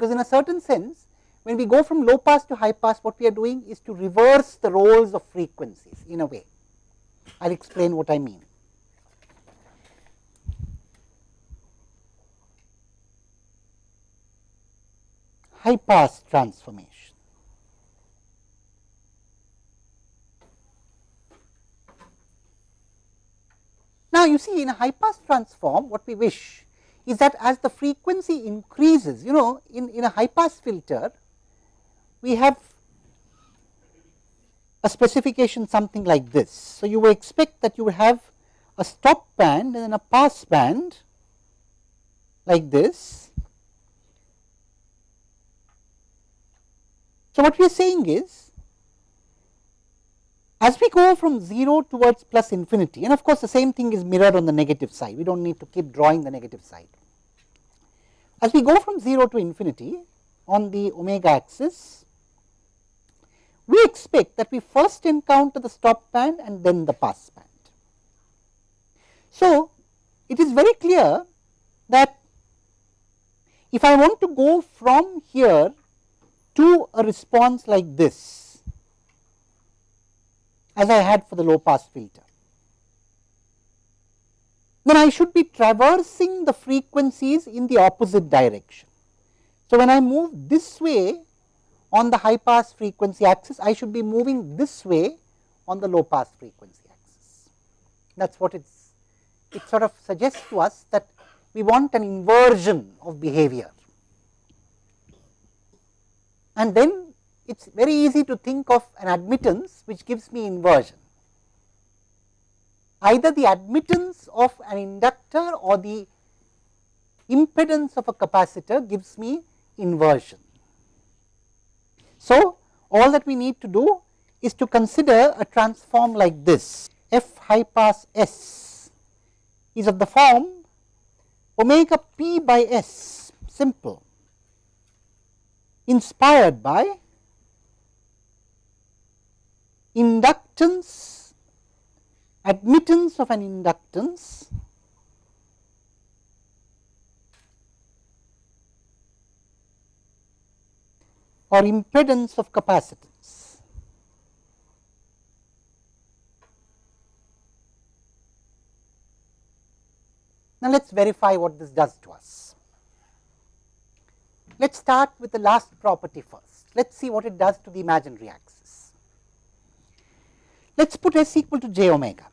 because in a certain sense when we go from low pass to high pass what we are doing is to reverse the roles of frequencies in a way. I will explain what I mean. High pass transformation. Now, you see in a high pass transform what we wish is that as the frequency increases you know in, in a high pass filter we have a specification something like this. So, you would expect that you would have a stop band and then a pass band like this. So, what we are saying is as we go from 0 towards plus infinity and of course, the same thing is mirrored on the negative side, we do not need to keep drawing the negative side. As we go from 0 to infinity on the omega axis, we expect that we first encounter the stop band and then the pass band. So, it is very clear that if I want to go from here to a response like this, as I had for the low pass filter. Then I should be traversing the frequencies in the opposite direction. So, when I move this way on the high pass frequency axis, I should be moving this way on the low pass frequency axis. That is what it's, it sort of suggests to us that we want an inversion of behavior. And then it is very easy to think of an admittance which gives me inversion. Either the admittance of an inductor or the impedance of a capacitor gives me inversion. So, all that we need to do is to consider a transform like this f high pass s is of the form omega p by s simple inspired by inductance, admittance of an inductance or impedance of capacitance. Now, let us verify what this does to us. Let us start with the last property first. Let us see what it does to the imaginary axis. Let us put s equal to j omega.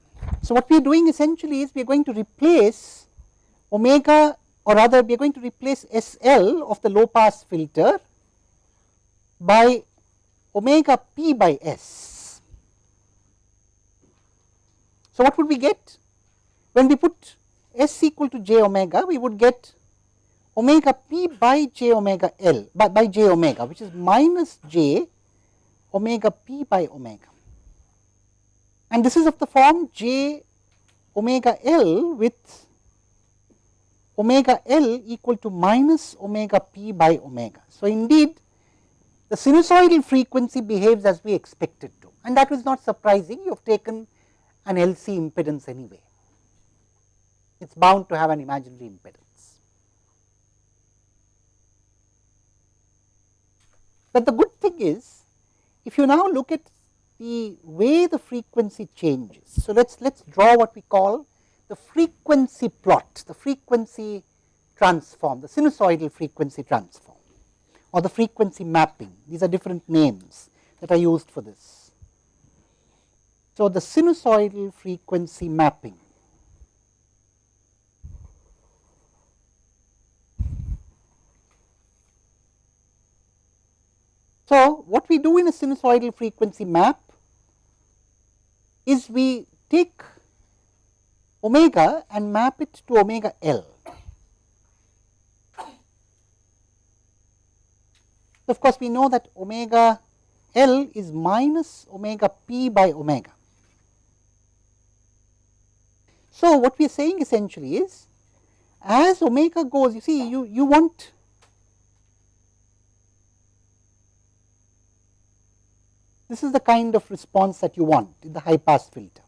So, what we are doing essentially is we are going to replace omega or rather we are going to replace S L of the low pass filter by omega p by s. So, what would we get? When we put s equal to j omega, we would get omega p by j omega L by, by j omega which is minus j omega p by omega and this is of the form j omega L with omega L equal to minus omega p by omega. So, indeed the sinusoidal frequency behaves as we expected to and that was not surprising you have taken an LC impedance anyway. It is bound to have an imaginary impedance. But the good thing is if you now look at the way the frequency changes. So, let us let us draw what we call the frequency plot, the frequency transform, the sinusoidal frequency transform or the frequency mapping. These are different names that are used for this. So, the sinusoidal frequency mapping So, what we do in a sinusoidal frequency map is we take omega and map it to omega L. Of course, we know that omega L is minus omega p by omega. So, what we are saying essentially is as omega goes you see you, you want This is the kind of response that you want in the high pass filter.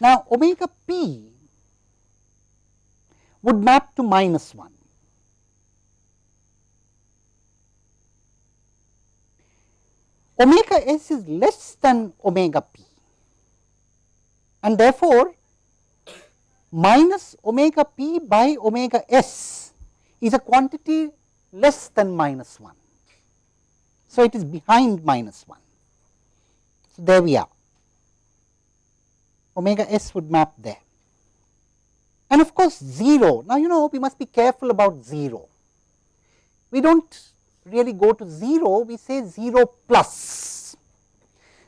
Now, omega p would map to minus 1. Omega s is less than omega p and therefore, minus omega p by omega s is a quantity less than minus 1. So, it is behind minus 1. So, there we are omega s would map there and of course, 0. Now, you know we must be careful about 0. We do not really go to 0, we say 0 plus.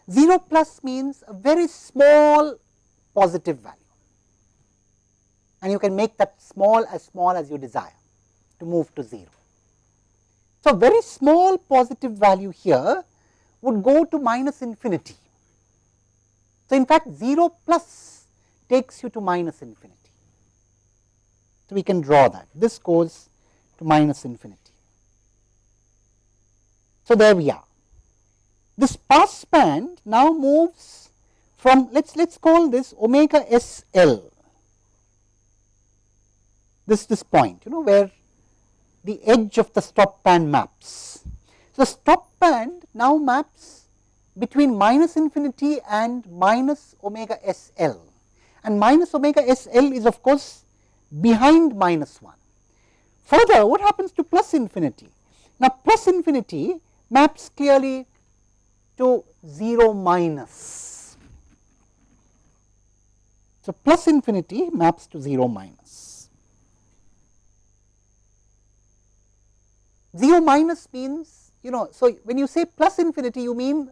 0 plus means a very small positive value and you can make that small as small as you desire to move to 0. So, very small positive value here would go to minus infinity. So, in fact, 0 plus takes you to minus infinity. So, we can draw that this goes to minus infinity. So, there we are. This pass band now moves from let us let us call this omega S L this this point you know where the edge of the stop band maps. So, stop band now maps between minus infinity and minus omega S L and minus omega S L is of course behind minus 1. Further what happens to plus infinity? Now, plus infinity maps clearly to 0 minus. So, plus infinity maps to 0 minus. 0 minus means you know, so when you say plus infinity you mean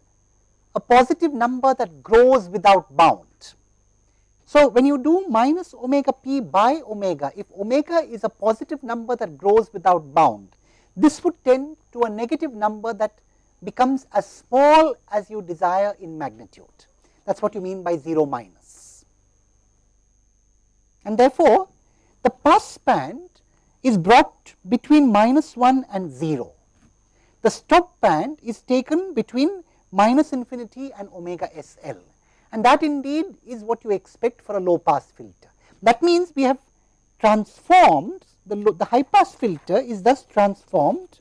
a positive number that grows without bound. So, when you do minus omega p by omega, if omega is a positive number that grows without bound, this would tend to a negative number that becomes as small as you desire in magnitude. That is what you mean by 0 minus. And therefore, the pass band is brought between minus 1 and 0. The stop band is taken between minus infinity and omega s l and that indeed is what you expect for a low pass filter. That means, we have transformed the, the high pass filter is thus transformed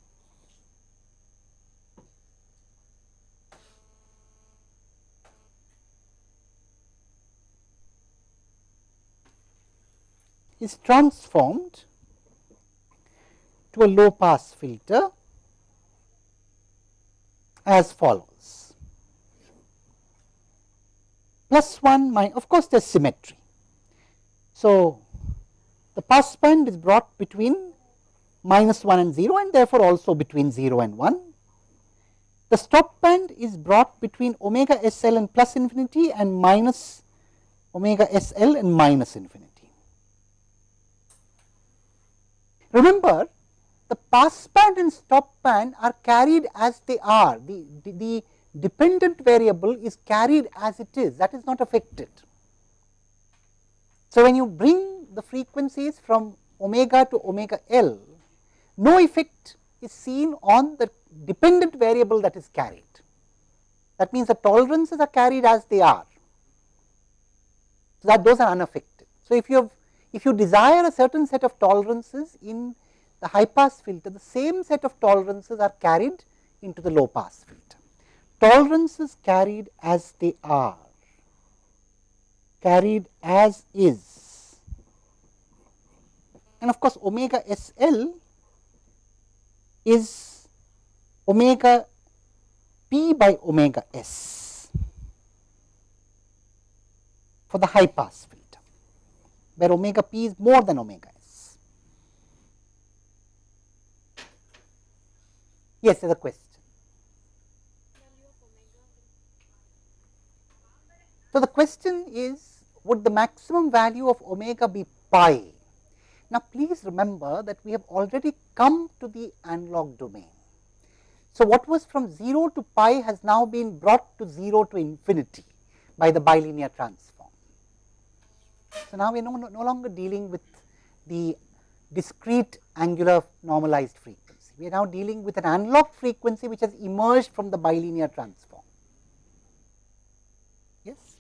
is transformed to a low pass filter as follows. plus 1 minus of course there is symmetry. So, the pass band is brought between minus 1 and 0 and therefore, also between 0 and 1. The stop band is brought between omega s l and plus infinity and minus omega s l and minus infinity. Remember the pass band and stop band are carried as they are the, the, the dependent variable is carried as it is that is not affected. So, when you bring the frequencies from omega to omega L, no effect is seen on the dependent variable that is carried. That means, the tolerances are carried as they are. So, that those are unaffected. So, if you have if you desire a certain set of tolerances in the high pass filter, the same set of tolerances are carried into the low pass filter tolerances carried as they are, carried as is. And of course, omega S L is omega p by omega s for the high pass filter, where omega p is more than omega s. Yes, there is a question. So, the question is would the maximum value of omega be pi? Now, please remember that we have already come to the analog domain. So, what was from 0 to pi has now been brought to 0 to infinity by the bilinear transform. So, now we are no, no longer dealing with the discrete angular normalized frequency. We are now dealing with an analog frequency which has emerged from the bilinear transform. Yes.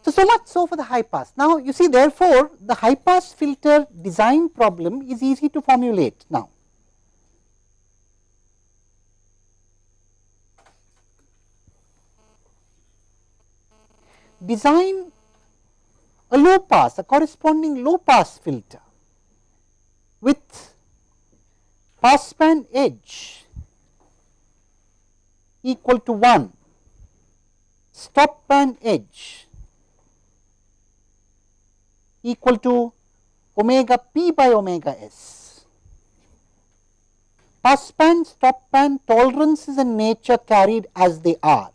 So, so much so for the high pass. Now, you see therefore, the high pass filter design problem is easy to formulate now. Design a low pass, a corresponding low pass filter with passband edge equal to 1, stop band edge equal to omega p by omega s. Passband, stop band tolerances in nature carried as they are.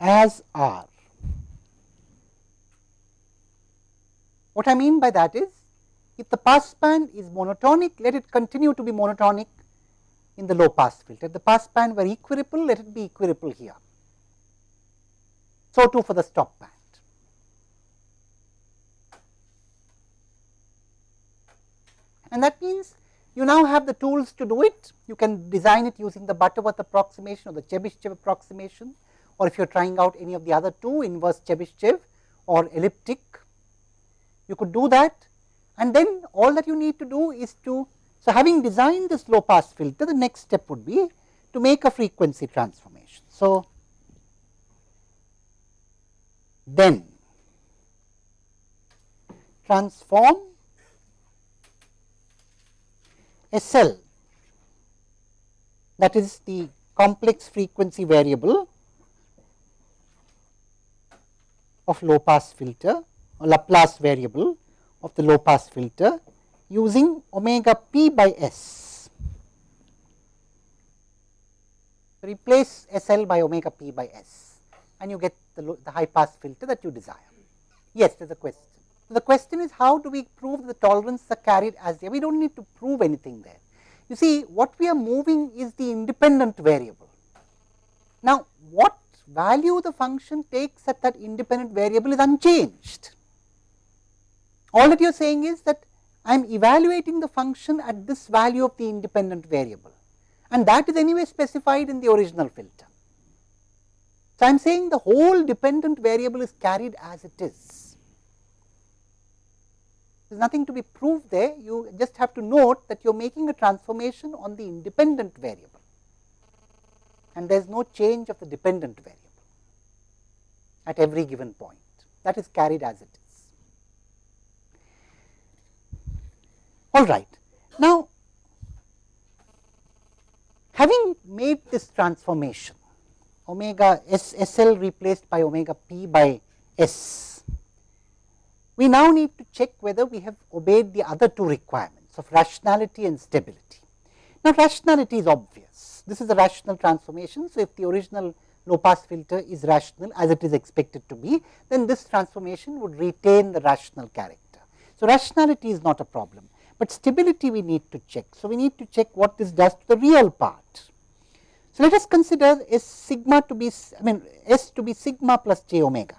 As R. What I mean by that is if the pass band is monotonic, let it continue to be monotonic in the low pass filter. If the pass band were equiripple, let it be equiripple here. So, too for the stop band. And that means you now have the tools to do it. You can design it using the Butterworth approximation or the Chebyshev approximation or if you are trying out any of the other two inverse Chebyshev or elliptic, you could do that and then all that you need to do is to, so having designed this low pass filter, the next step would be to make a frequency transformation. So, then transform SL that is the complex frequency variable of low pass filter or Laplace variable of the low pass filter using omega p by s. Replace S L by omega p by s and you get the, the high pass filter that you desire. Yes, there is a question. So, the question is how do we prove the tolerances are carried as they are? We do not need to prove anything there. You see what we are moving is the independent variable. Now, what value the function takes at that independent variable is unchanged. All that you are saying is that I am evaluating the function at this value of the independent variable and that is anyway specified in the original filter. So, I am saying the whole dependent variable is carried as it is. There is nothing to be proved there, you just have to note that you are making a transformation on the independent variable and there is no change of the dependent variable at every given point that is carried as it is. All right. Now, having made this transformation omega S S L replaced by omega p by S, we now need to check whether we have obeyed the other two requirements of rationality and stability. Now, rationality is obvious. This is a rational transformation. So, if the original low pass filter is rational as it is expected to be, then this transformation would retain the rational character. So, rationality is not a problem but stability we need to check. So, we need to check what this does to the real part. So, let us consider S sigma to be I mean S to be sigma plus j omega,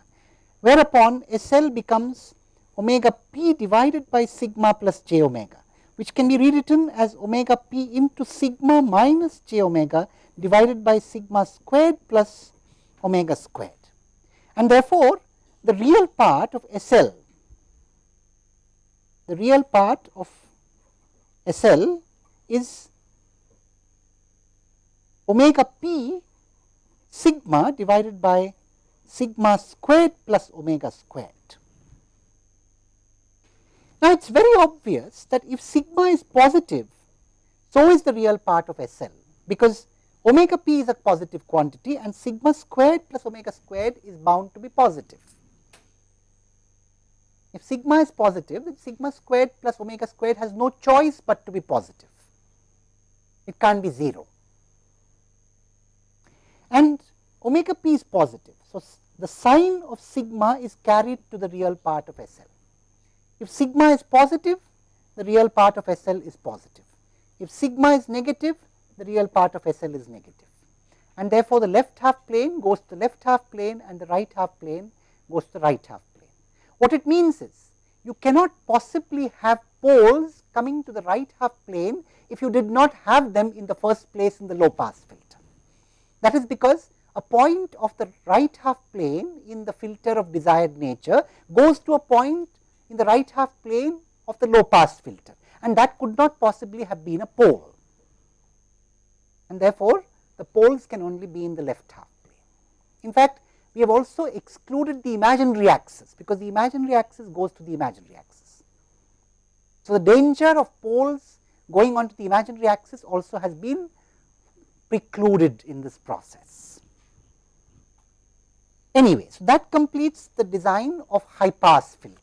whereupon S L becomes omega p divided by sigma plus j omega, which can be rewritten as omega p into sigma minus j omega divided by sigma squared plus omega squared. And therefore, the real part of S L, the real part of S L is omega p sigma divided by sigma squared plus omega squared. Now, it is very obvious that if sigma is positive, so is the real part of S L, because omega p is a positive quantity and sigma squared plus omega squared is bound to be positive. If sigma is positive, then sigma squared plus omega squared has no choice but to be positive. It can't be 0. And omega p is positive. So, the sign of sigma is carried to the real part of SL. If sigma is positive, the real part of SL is positive. If sigma is negative, the real part of SL is negative. And therefore, the left half plane goes to the left half plane and the right half plane goes to the right half plane. what it means is, you cannot possibly have poles coming to the right half plane if you did not have them in the first place in the low pass filter. That is because a point of the right half plane in the filter of desired nature goes to a point in the right half plane of the low pass filter and that could not possibly have been a pole. And therefore, the poles can only be in the left half plane. In fact, we have also excluded the imaginary axis, because the imaginary axis goes to the imaginary axis. So, the danger of poles going on to the imaginary axis also has been precluded in this process. Anyway, so that completes the design of high pass filter.